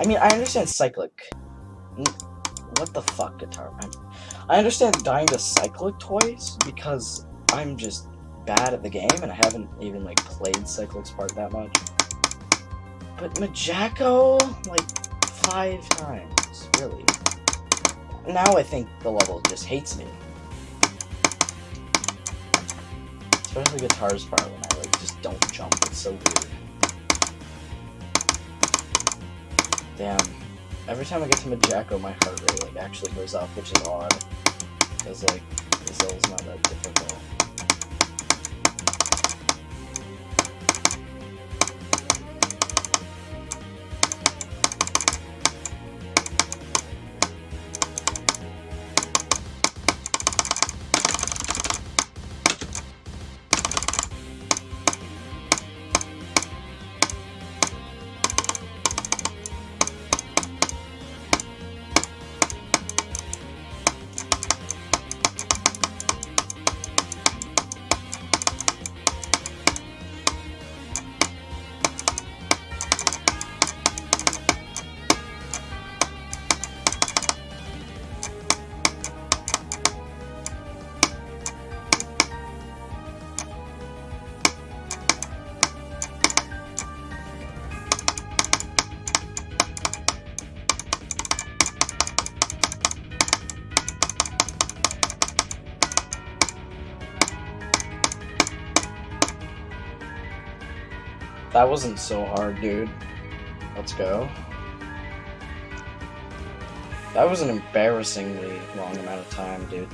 I mean, I understand cyclic. What the fuck, guitar? I'm, I understand dying to cyclic toys because I'm just bad at the game and I haven't even like played cyclic's part that much. But Majako, like five times, really. Now I think the level just hates me. Especially guitar's part when I like just don't jump. It's so weird. Damn. Every time I get to Majako, my heart rate like actually goes up, which is odd. Because like, this level's not that difficult. That wasn't so hard, dude. Let's go. That was an embarrassingly long amount of time, dude.